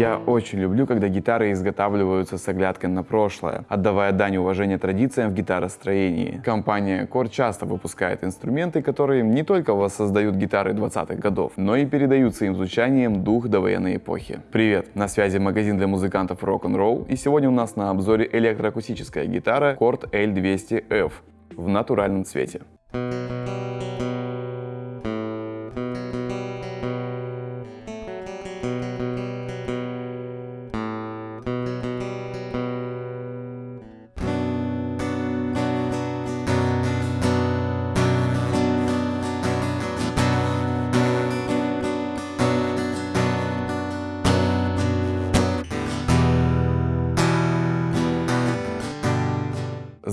Я очень люблю, когда гитары изготавливаются с оглядкой на прошлое, отдавая дань уважения традициям в гитаростроении. Компания Core часто выпускает инструменты, которые не только воссоздают гитары 20-х годов, но и передают своим звучанием дух довоенной эпохи. Привет, на связи магазин для музыкантов Rock'n'Roll, и сегодня у нас на обзоре электроакустическая гитара Cord L200F в натуральном цвете.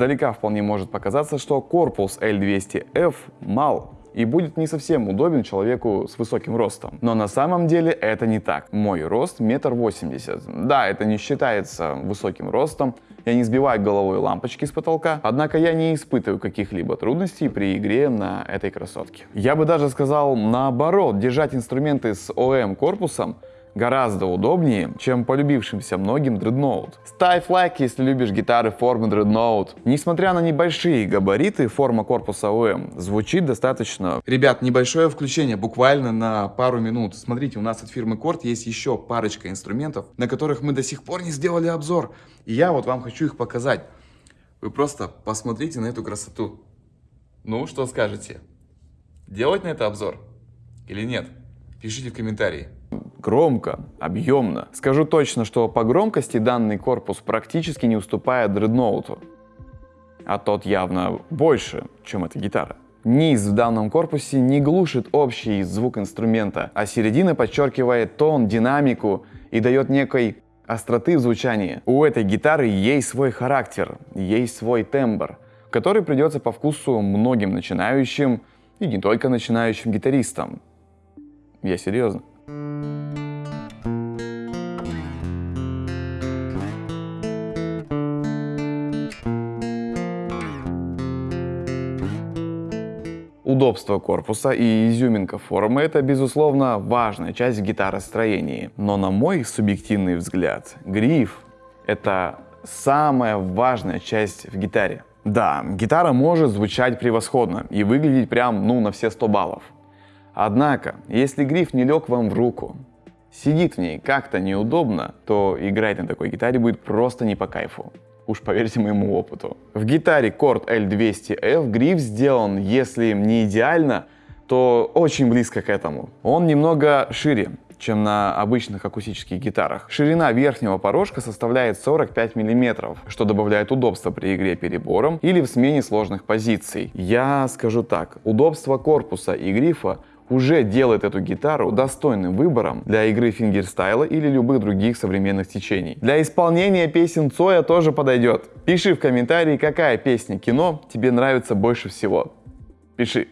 Сдалека вполне может показаться, что корпус L200F мал и будет не совсем удобен человеку с высоким ростом. Но на самом деле это не так. Мой рост метр восемьдесят. Да, это не считается высоким ростом, я не сбиваю головой лампочки с потолка, однако я не испытываю каких-либо трудностей при игре на этой красотке. Я бы даже сказал наоборот, держать инструменты с ОМ корпусом гораздо удобнее, чем полюбившимся многим Dreadnought. Ставь лайк, если любишь гитары формы Dreadnought. Несмотря на небольшие габариты, форма корпуса ОМ звучит достаточно... Ребят, небольшое включение, буквально на пару минут. Смотрите, у нас от фирмы Корт есть еще парочка инструментов, на которых мы до сих пор не сделали обзор. И я вот вам хочу их показать. Вы просто посмотрите на эту красоту. Ну, что скажете? Делать на это обзор или нет? Пишите в комментарии громко, объемно. Скажу точно, что по громкости данный корпус практически не уступает дредноуту, а тот явно больше, чем эта гитара. Низ в данном корпусе не глушит общий звук инструмента, а середина подчеркивает тон, динамику и дает некой остроты в звучании. У этой гитары есть свой характер, есть свой тембр, который придется по вкусу многим начинающим и не только начинающим гитаристам. Я серьезно. Удобство корпуса и изюминка формы – это, безусловно, важная часть гитаростроения. Но на мой субъективный взгляд, гриф – это самая важная часть в гитаре. Да, гитара может звучать превосходно и выглядеть прям, ну, на все 100 баллов. Однако, если гриф не лег вам в руку, сидит в ней как-то неудобно, то играть на такой гитаре будет просто не по кайфу. Уж поверьте моему опыту. В гитаре Cord L200F гриф сделан, если не идеально, то очень близко к этому. Он немного шире, чем на обычных акустических гитарах. Ширина верхнего порожка составляет 45 мм, что добавляет удобства при игре перебором или в смене сложных позиций. Я скажу так, удобство корпуса и грифа уже делает эту гитару достойным выбором для игры фингерстайла или любых других современных течений. Для исполнения песен Цоя тоже подойдет. Пиши в комментарии, какая песня кино тебе нравится больше всего. Пиши.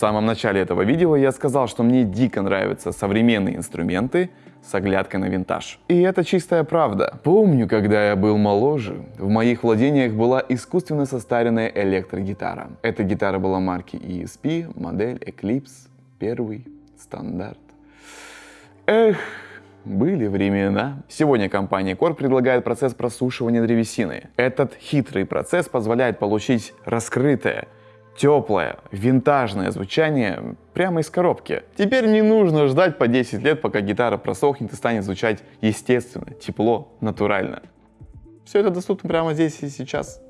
Самом начале этого видео я сказал, что мне дико нравятся современные инструменты с оглядкой на винтаж. И это чистая правда. Помню, когда я был моложе, в моих владениях была искусственно состаренная электрогитара. Эта гитара была марки ESP, модель Eclipse, первый, стандарт. Эх, были времена. Сегодня компания Core предлагает процесс просушивания древесины. Этот хитрый процесс позволяет получить раскрытое, теплое, винтажное звучание прямо из коробки. Теперь не нужно ждать по 10 лет, пока гитара просохнет и станет звучать естественно, тепло, натурально. Все это доступно прямо здесь и сейчас.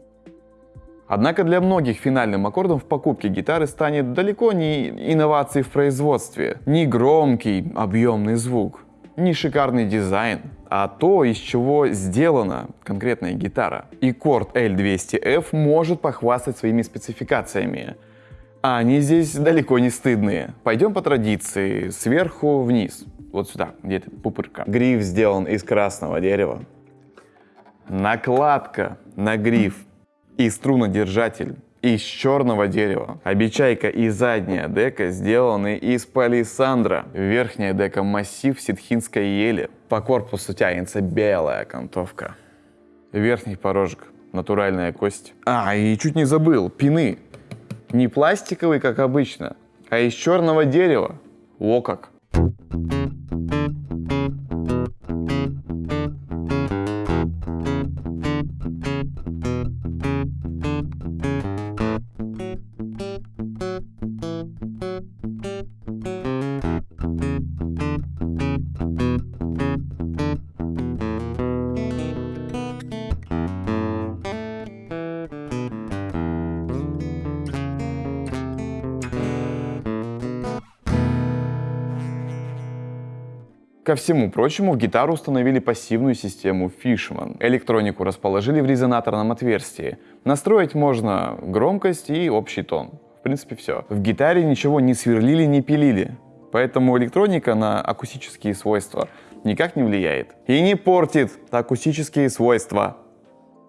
Однако для многих финальным аккордом в покупке гитары станет далеко не инновацией в производстве, не громкий объемный звук, не шикарный дизайн, а то, из чего сделана конкретная гитара. И Cord L200F может похвастать своими спецификациями. А они здесь далеко не стыдные. Пойдем по традиции, сверху вниз. Вот сюда, где-то пупырка. Гриф сделан из красного дерева. накладка на гриф и струнодержатель из черного дерева. Обечайка и задняя дека сделаны из палисандра. Верхняя дека массив ситхинской ели. По корпусу тянется белая окантовка. Верхний порожек натуральная кость. А, и чуть не забыл, пины. Не пластиковый, как обычно, а из черного дерева. О как. Ко всему прочему, в гитару установили пассивную систему Fishman. Электронику расположили в резонаторном отверстии. Настроить можно громкость и общий тон. В принципе, все. В гитаре ничего не сверлили, не пилили. Поэтому электроника на акустические свойства никак не влияет. И не портит акустические свойства.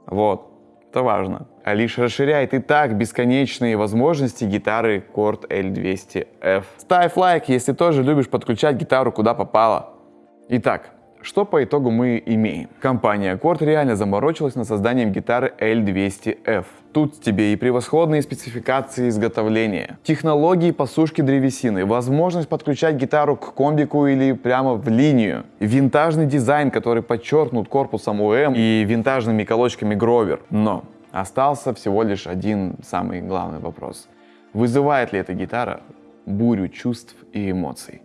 Вот. Это важно. А лишь расширяет и так бесконечные возможности гитары Chord L200F. Ставь лайк, если тоже любишь подключать гитару куда попало. Итак, что по итогу мы имеем? Компания Accord реально заморочилась над созданием гитары L200F. Тут тебе и превосходные спецификации изготовления, технологии посушки древесины, возможность подключать гитару к комбику или прямо в линию, винтажный дизайн, который подчеркнут корпусом УМ и винтажными колочками Гровер. Но остался всего лишь один самый главный вопрос. Вызывает ли эта гитара бурю чувств и эмоций?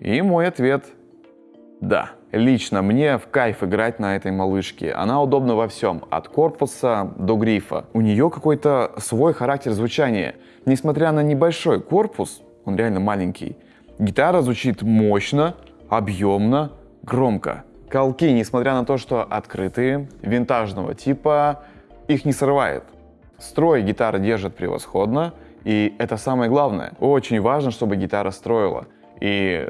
И мой ответ – да, лично мне в кайф играть на этой малышке. Она удобна во всем, от корпуса до грифа. У нее какой-то свой характер звучания. Несмотря на небольшой корпус, он реально маленький, гитара звучит мощно, объемно, громко. Колки, несмотря на то, что открытые, винтажного типа, их не срывает. Строй гитара держит превосходно, и это самое главное. Очень важно, чтобы гитара строила. И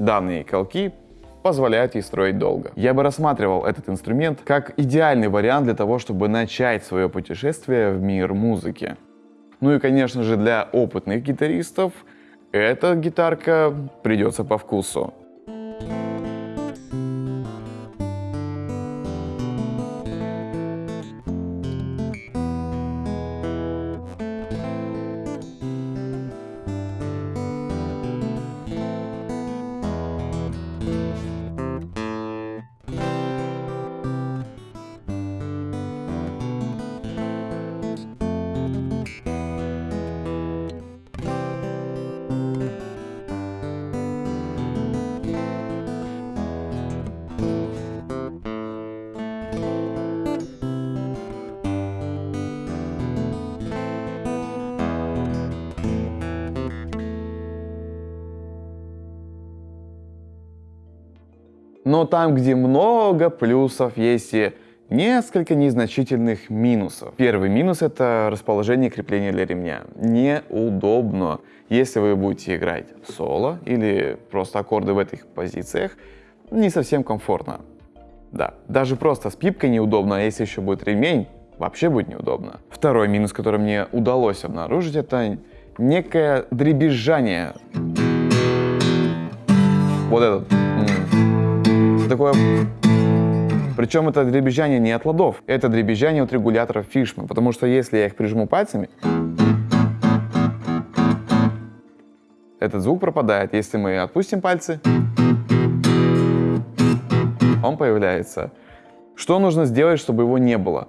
Данные колки позволяют ей строить долго. Я бы рассматривал этот инструмент как идеальный вариант для того, чтобы начать свое путешествие в мир музыки. Ну и, конечно же, для опытных гитаристов эта гитарка придется по вкусу. Но там, где много плюсов, есть и несколько незначительных минусов. Первый минус — это расположение крепления для ремня. Неудобно. Если вы будете играть соло или просто аккорды в этих позициях, не совсем комфортно. Да, даже просто с пипкой неудобно, а если еще будет ремень, вообще будет неудобно. Второй минус, который мне удалось обнаружить, это некое дребезжание. Вот этот такое... Причем это дребезжание не от ладов, это дребезжание от регуляторов Fishman, потому что если я их прижму пальцами, этот звук пропадает. Если мы отпустим пальцы, он появляется. Что нужно сделать, чтобы его не было?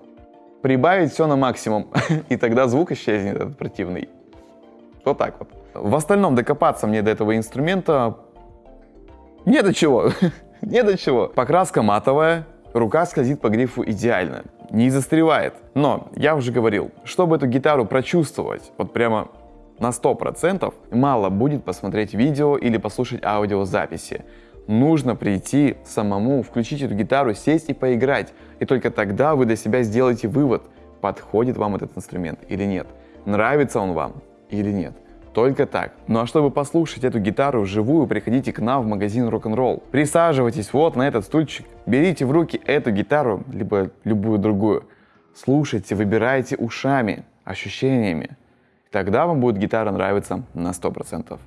Прибавить все на максимум, и тогда звук исчезнет, этот противный. Вот так вот. В остальном докопаться мне до этого инструмента не до чего. Не до чего. Покраска матовая, рука скользит по грифу идеально, не застревает. Но, я уже говорил, чтобы эту гитару прочувствовать, вот прямо на 100%, мало будет посмотреть видео или послушать аудиозаписи. Нужно прийти самому, включить эту гитару, сесть и поиграть. И только тогда вы для себя сделаете вывод, подходит вам этот инструмент или нет, нравится он вам или нет. Только так. Ну а чтобы послушать эту гитару вживую, приходите к нам в магазин рок-н-ролл. Присаживайтесь вот на этот стульчик, берите в руки эту гитару, либо любую другую. Слушайте, выбирайте ушами, ощущениями. Тогда вам будет гитара нравиться на 100%.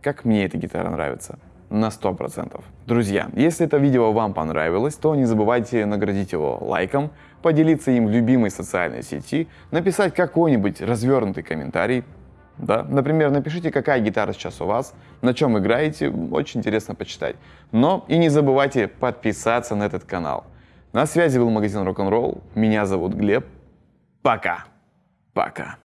Как мне эта гитара нравится на 100%. Друзья, если это видео вам понравилось, то не забывайте наградить его лайком, поделиться им в любимой социальной сети, написать какой-нибудь развернутый комментарий, да? Например, напишите, какая гитара сейчас у вас, на чем играете, очень интересно почитать. Но и не забывайте подписаться на этот канал. На связи был магазин Рок-н-ролл, меня зовут Глеб. Пока. Пока.